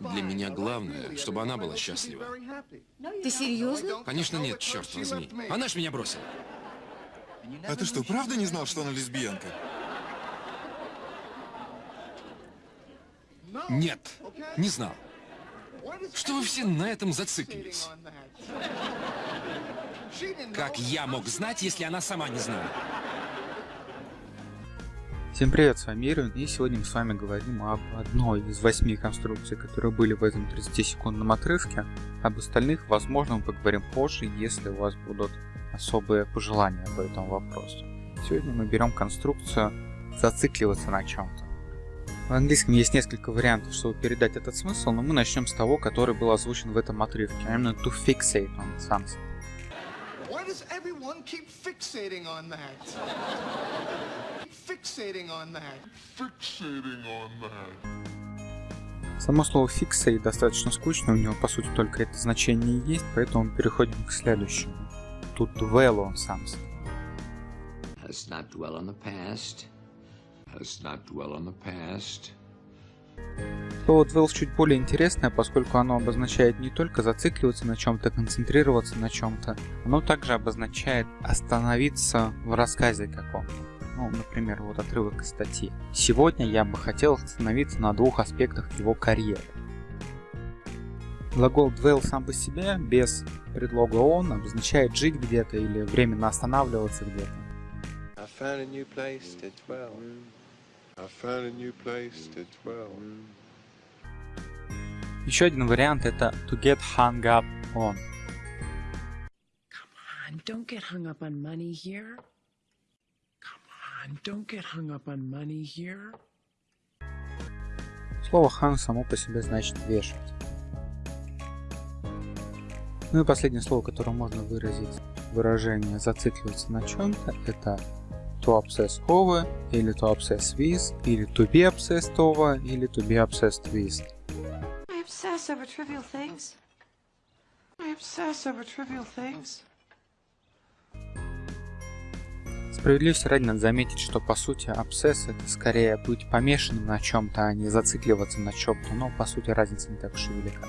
Для меня главное, чтобы она была счастлива. Ты серьезно? Конечно нет, черт возьми. Она ж меня бросила. А ты что, правда не знал, что она лесбиянка? Нет, не знал. Что вы все на этом зациклились? Как я мог знать, если она сама не знала? Всем привет, с вами Ирвин, и сегодня мы с вами говорим об одной из восьми конструкций, которые были в этом 30-секундном отрывке. Об остальных, возможно, мы поговорим позже, если у вас будут особые пожелания по этому вопросу. Сегодня мы берем конструкцию «зацикливаться на чем-то». В английском есть несколько вариантов, чтобы передать этот смысл, но мы начнем с того, который был озвучен в этом отрывке, а именно to fixate on something. Why does everyone keep fixating on that? Fixating on that. Fixating on that. Само слово fixate достаточно скучно, у него по сути только это значение и есть, поэтому переходим к следующему. To dwell on something. Let's not dwell on the past. Let's not dwell on the past. Слово dwell чуть более интересное, поскольку оно обозначает не только зацикливаться на чем-то, концентрироваться на чем-то, оно также обозначает остановиться в рассказе каком-то. Ну, например, вот отрывок из статьи. Сегодня я бы хотел остановиться на двух аспектах его карьеры. Глагол dwell сам по себе, без предлога on, обозначает жить где-то или временно останавливаться где-то. Еще один вариант это to get hung up on. Come on, don't get hung up on money here. On, don't get hung up on money here. Слово hang само по себе значит вешать. Ну и последнее слово, которое можно выразить выражение зацикливаться на чем-то, это to obsess over, или to obsess with, или to be obsessed over, или to be obsessed with. I obsess over trivial things. I obsess over trivial things. Справедливости ради надо заметить, что по сути обсесс это скорее быть помешанным на чем-то, а не зацикливаться на чем-то, но по сути разница не так уж и велика.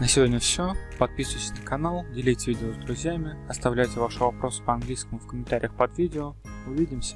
На сегодня все. Подписывайтесь на канал, делитесь видео с друзьями, оставляйте ваши вопросы по английскому в комментариях под видео. Увидимся!